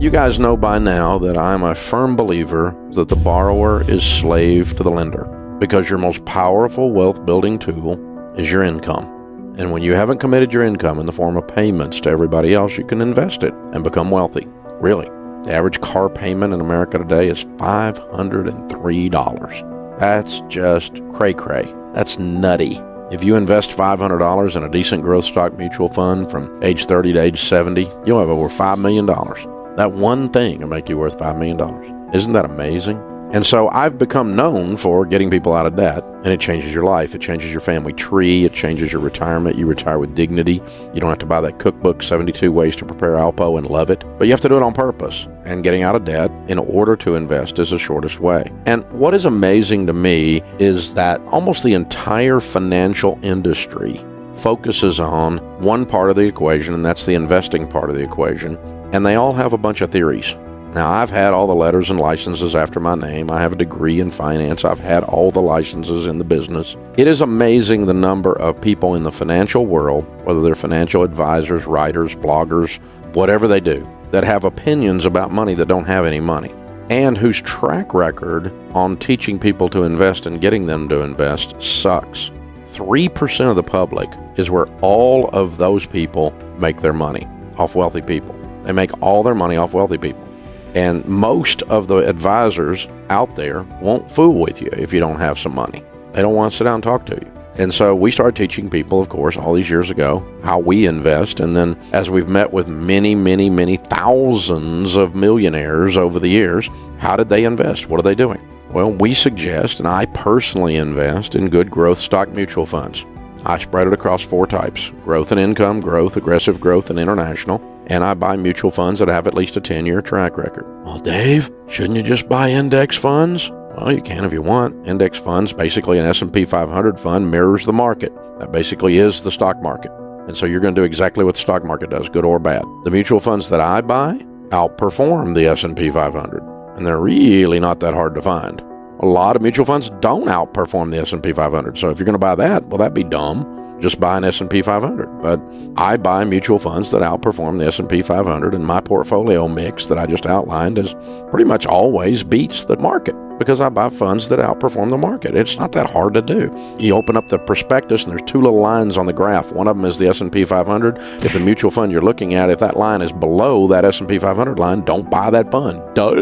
You guys know by now that I'm a firm believer that the borrower is slave to the lender because your most powerful wealth building tool is your income. And when you haven't committed your income in the form of payments to everybody else, you can invest it and become wealthy. Really. The average car payment in America today is $503. That's just cray cray. That's nutty. If you invest $500 in a decent growth stock mutual fund from age 30 to age 70, you'll have over $5 million. That one thing will make you worth $5 million. Isn't that amazing? And so I've become known for getting people out of debt, and it changes your life. It changes your family tree. It changes your retirement. You retire with dignity. You don't have to buy that cookbook, 72 Ways to Prepare Alpo, and love it. But you have to do it on purpose. And getting out of debt in order to invest is the shortest way. And what is amazing to me is that almost the entire financial industry focuses on one part of the equation, and that's the investing part of the equation. And they all have a bunch of theories. Now, I've had all the letters and licenses after my name. I have a degree in finance. I've had all the licenses in the business. It is amazing the number of people in the financial world, whether they're financial advisors, writers, bloggers, whatever they do, that have opinions about money that don't have any money and whose track record on teaching people to invest and getting them to invest sucks. 3% of the public is where all of those people make their money off wealthy people. They make all their money off wealthy people. And most of the advisors out there won't fool with you if you don't have some money. They don't want to sit down and talk to you. And so we started teaching people, of course, all these years ago, how we invest. And then as we've met with many, many, many thousands of millionaires over the years, how did they invest? What are they doing? Well, we suggest, and I personally invest in good growth stock mutual funds. I spread it across four types growth and income, growth, aggressive growth, and international and I buy mutual funds that have at least a 10 year track record. Well, Dave, shouldn't you just buy index funds? Well, you can if you want. Index funds, basically an S&P 500 fund, mirrors the market. That basically is the stock market. And so you're going to do exactly what the stock market does, good or bad. The mutual funds that I buy outperform the S&P 500, and they're really not that hard to find. A lot of mutual funds don't outperform the S&P 500. So if you're going to buy that, well that'd be dumb just buy an S&P 500. But I buy mutual funds that outperform the S&P 500 and my portfolio mix that I just outlined is pretty much always beats the market because I buy funds that outperform the market. It's not that hard to do. You open up the prospectus and there's two little lines on the graph. One of them is the S&P 500. If the mutual fund you're looking at, if that line is below that S&P 500 line, don't buy that fund. Duh.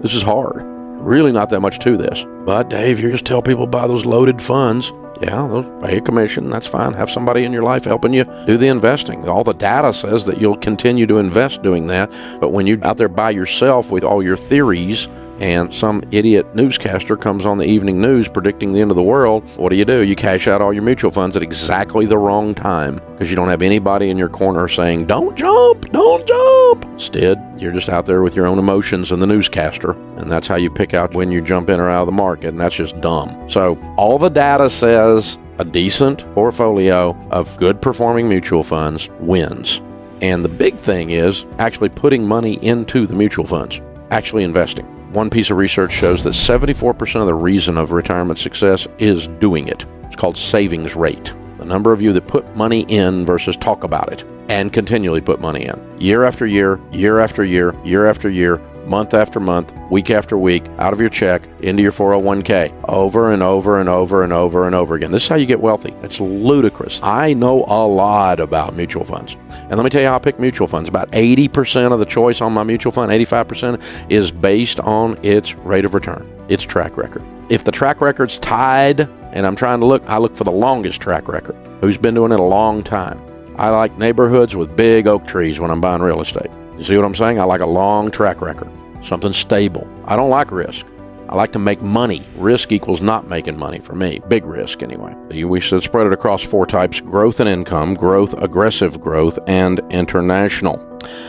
This is hard. Really not that much to this. But Dave, you just tell people buy those loaded funds yeah, pay a commission. That's fine. Have somebody in your life helping you do the investing. All the data says that you'll continue to invest doing that. But when you're out there by yourself with all your theories and some idiot newscaster comes on the evening news predicting the end of the world, what do you do? You cash out all your mutual funds at exactly the wrong time because you don't have anybody in your corner saying, don't jump, don't jump. Instead, you're just out there with your own emotions and the newscaster, and that's how you pick out when you jump in or out of the market, and that's just dumb. So, all the data says a decent portfolio of good performing mutual funds wins. And the big thing is actually putting money into the mutual funds, actually investing. One piece of research shows that 74% of the reason of retirement success is doing it. It's called savings rate. The number of you that put money in versus talk about it and continually put money in. Year after year, year after year, year after year, month after month, week after week, out of your check, into your 401k, over and over and over and over and over again. This is how you get wealthy. It's ludicrous. I know a lot about mutual funds. And let me tell you how I pick mutual funds. About 80% of the choice on my mutual fund, 85%, is based on its rate of return, its track record. If the track record's tied, and I'm trying to look, I look for the longest track record. Who's been doing it a long time? I like neighborhoods with big oak trees when I'm buying real estate. You see what I'm saying? I like a long track record, something stable. I don't like risk. I like to make money. Risk equals not making money for me. Big risk, anyway. We should spread it across four types growth and income, growth, aggressive growth, and international.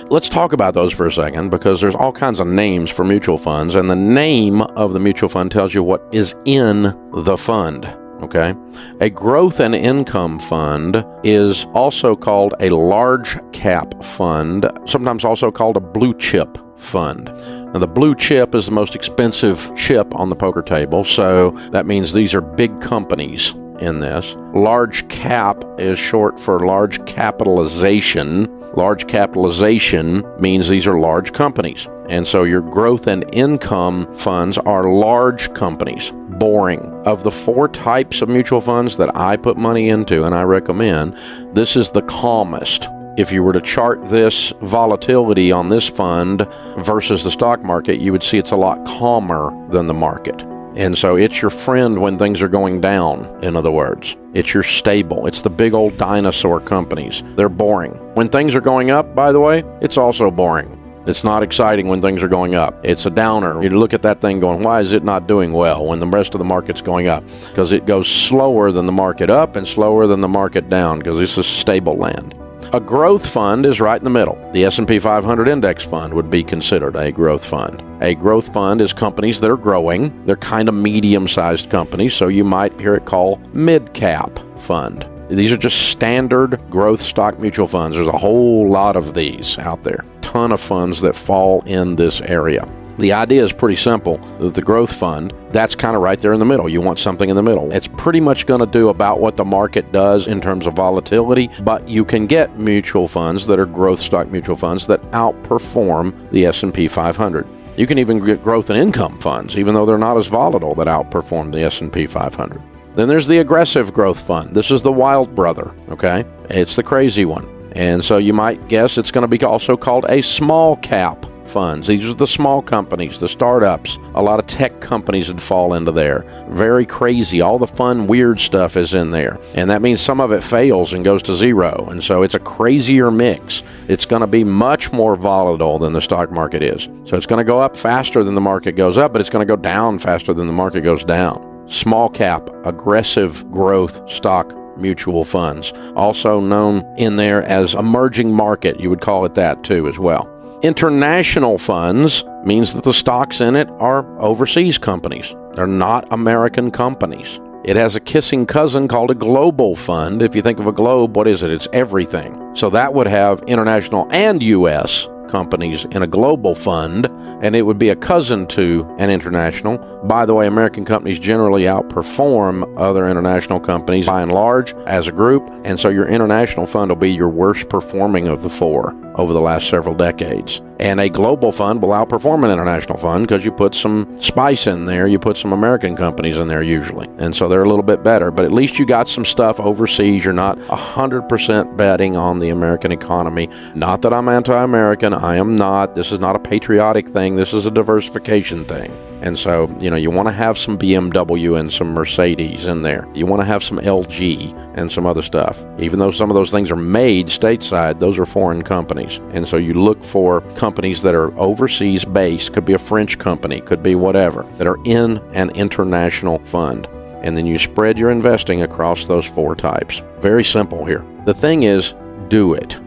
Let's talk about those for a second because there's all kinds of names for mutual funds, and the name of the mutual fund tells you what is in the fund. Okay. A growth and income fund is also called a large cap fund, sometimes also called a blue chip fund. Now, the blue chip is the most expensive chip on the poker table, so that means these are big companies in this. Large cap is short for large capitalization. Large capitalization means these are large companies. And so your growth and income funds are large companies. Boring. Of the four types of mutual funds that I put money into and I recommend, this is the calmest. If you were to chart this volatility on this fund versus the stock market, you would see it's a lot calmer than the market. And so it's your friend when things are going down, in other words. It's your stable. It's the big old dinosaur companies. They're boring. When things are going up, by the way, it's also boring. It's not exciting when things are going up. It's a downer. You look at that thing going, why is it not doing well when the rest of the market's going up? Because it goes slower than the market up and slower than the market down because this is stable land. A growth fund is right in the middle. The S&P 500 index fund would be considered a growth fund. A growth fund is companies that are growing. They're kind of medium-sized companies, so you might hear it called mid-cap fund. These are just standard growth stock mutual funds. There's a whole lot of these out there. Ton of funds that fall in this area. The idea is pretty simple. The growth fund, that's kind of right there in the middle. You want something in the middle. It's pretty much going to do about what the market does in terms of volatility, but you can get mutual funds that are growth stock mutual funds that outperform the S&P 500. You can even get growth and income funds, even though they're not as volatile, that outperform the S&P 500. Then there's the aggressive growth fund. This is the wild brother, okay? It's the crazy one. And so you might guess it's going to be also called a small cap funds. These are the small companies, the startups. A lot of tech companies would fall into there. Very crazy. All the fun, weird stuff is in there. And that means some of it fails and goes to zero. And so it's a crazier mix. It's going to be much more volatile than the stock market is. So it's going to go up faster than the market goes up, but it's going to go down faster than the market goes down. Small cap, aggressive growth stock mutual funds, also known in there as emerging market. You would call it that too, as well. International funds means that the stocks in it are overseas companies. They're not American companies. It has a kissing cousin called a global fund. If you think of a globe, what is it? It's everything. So that would have international and U.S companies in a global fund, and it would be a cousin to an international. By the way, American companies generally outperform other international companies by and large as a group, and so your international fund will be your worst performing of the four over the last several decades. And a global fund will outperform an international fund because you put some spice in there, you put some American companies in there usually. And so they're a little bit better, but at least you got some stuff overseas. You're not 100% betting on the American economy. Not that I'm anti American, I am not. This is not a patriotic thing, this is a diversification thing. And so, you know, you want to have some BMW and some Mercedes in there. You want to have some LG and some other stuff. Even though some of those things are made stateside, those are foreign companies. And so you look for companies that are overseas based, could be a French company, could be whatever, that are in an international fund. And then you spread your investing across those four types. Very simple here. The thing is, do it.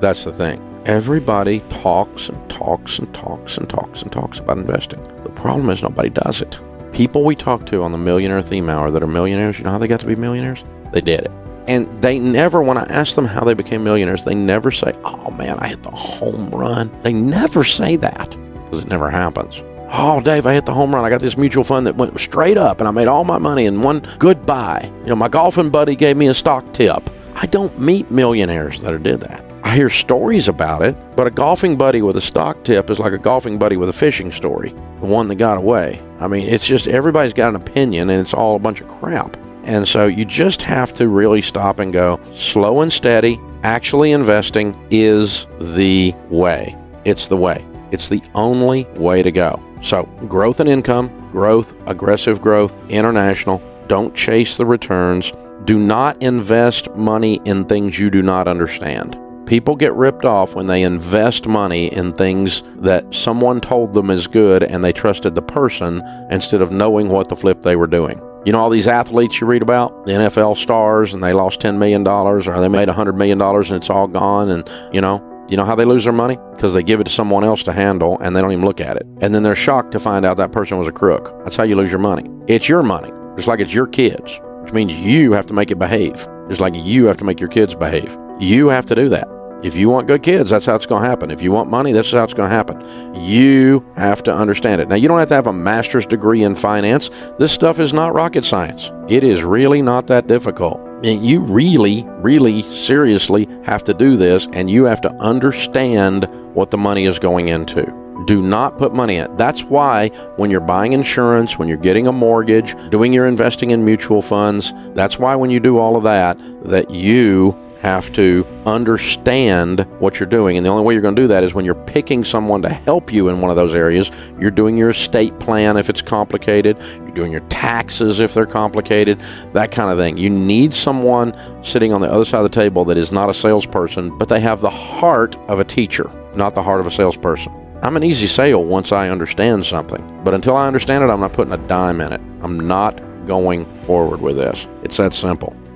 That's the thing. Everybody talks and talks and talks and talks and talks about investing. The problem is nobody does it. People we talk to on the Millionaire Theme Hour that are millionaires, you know how they got to be millionaires? They did it. And they never, when I ask them how they became millionaires, they never say, oh man, I hit the home run. They never say that because it never happens. Oh, Dave, I hit the home run. I got this mutual fund that went straight up and I made all my money in one goodbye. You know, my golfing buddy gave me a stock tip. I don't meet millionaires that did that. I hear stories about it, but a golfing buddy with a stock tip is like a golfing buddy with a fishing story, the one that got away. I mean, it's just everybody's got an opinion and it's all a bunch of crap. And so you just have to really stop and go slow and steady. Actually, investing is the way. It's the way. It's the only way to go. So, growth and income, growth, aggressive growth, international. Don't chase the returns. Do not invest money in things you do not understand. People get ripped off when they invest money in things that someone told them is good and they trusted the person instead of knowing what the flip they were doing. You know, all these athletes you read about, the NFL stars, and they lost $10 million or they made $100 million and it's all gone. And, you know, you know how they lose their money? Because they give it to someone else to handle and they don't even look at it. And then they're shocked to find out that person was a crook. That's how you lose your money. It's your money, just like it's your kids, which means you have to make it behave, just like you have to make your kids behave. You have to do that. If you want good kids, that's how it's going to happen. If you want money, that's how it's going to happen. You have to understand it. Now, you don't have to have a master's degree in finance. This stuff is not rocket science. It is really not that difficult. you really, really seriously have to do this and you have to understand what the money is going into. Do not put money in. That's why when you're buying insurance, when you're getting a mortgage, doing your investing in mutual funds, that's why when you do all of that, that you have to understand what you're doing. And the only way you're going to do that is when you're picking someone to help you in one of those areas. You're doing your estate plan if it's complicated, you're doing your taxes if they're complicated, that kind of thing. You need someone sitting on the other side of the table that is not a salesperson, but they have the heart of a teacher, not the heart of a salesperson. I'm an easy sale once I understand something, but until I understand it, I'm not putting a dime in it. I'm not going forward with this. It's that simple.